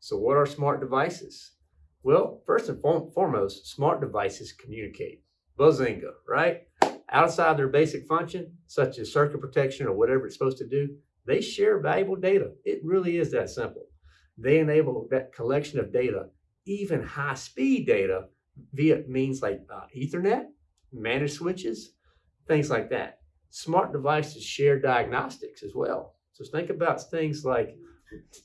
So what are smart devices? Well, first and foremost, smart devices communicate. Buzzinga, right? Outside their basic function, such as circuit protection or whatever it's supposed to do, they share valuable data. It really is that simple. They enable that collection of data, even high speed data, via means like uh, Ethernet, managed switches, things like that. Smart devices share diagnostics as well. So think about things like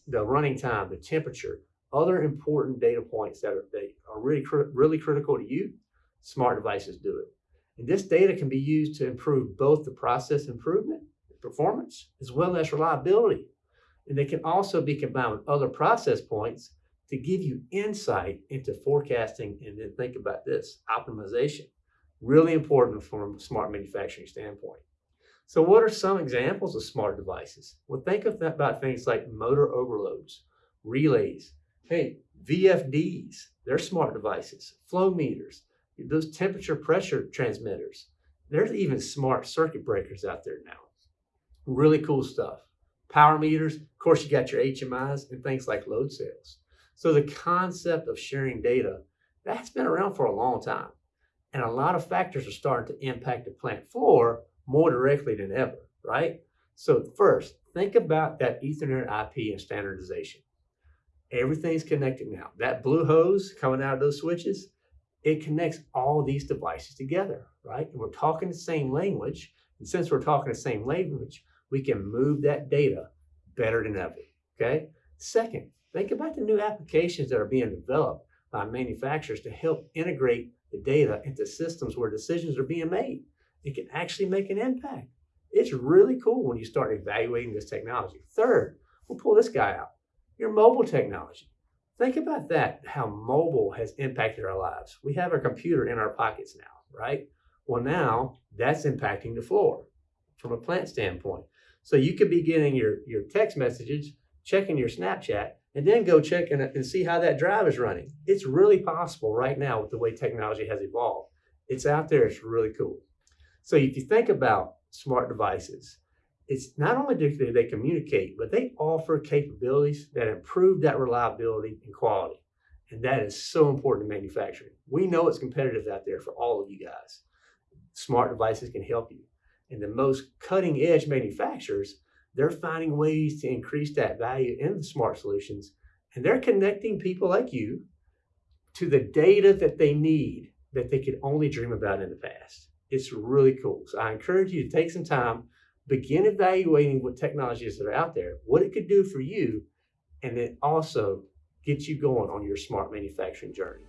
the running time, the temperature, other important data points that are, they are really, really critical to you. Smart devices do it. And this data can be used to improve both the process improvement, performance, as well as reliability. And they can also be combined with other process points to give you insight into forecasting and then think about this, optimization. Really important from a smart manufacturing standpoint. So what are some examples of smart devices? Well, think of about things like motor overloads, relays, hey, VFDs, they're smart devices, flow meters, those temperature pressure transmitters. There's even smart circuit breakers out there now. Really cool stuff. Power meters, of course, you got your HMIs and things like load cells. So the concept of sharing data, that's been around for a long time. And a lot of factors are starting to impact the plant floor more directly than ever, right? So first, think about that Ethernet IP and standardization. Everything's connected now. That blue hose coming out of those switches, it connects all these devices together, right? And we're talking the same language. And since we're talking the same language, we can move that data better than ever, okay? Second, think about the new applications that are being developed by manufacturers to help integrate the data into systems where decisions are being made. It can actually make an impact. It's really cool when you start evaluating this technology. Third, we'll pull this guy out, your mobile technology. Think about that, how mobile has impacted our lives. We have a computer in our pockets now, right? Well, now that's impacting the floor from a plant standpoint. So you could be getting your, your text messages, checking your Snapchat, and then go check and, and see how that drive is running. It's really possible right now with the way technology has evolved. It's out there, it's really cool. So if you think about smart devices, it's not only do they communicate, but they offer capabilities that improve that reliability and quality. And that is so important to manufacturing. We know it's competitive out there for all of you guys. Smart devices can help you. And the most cutting edge manufacturers, they're finding ways to increase that value in the smart solutions. And they're connecting people like you to the data that they need that they could only dream about in the past. It's really cool. So I encourage you to take some time, begin evaluating what technologies that are out there, what it could do for you, and then also get you going on your smart manufacturing journey.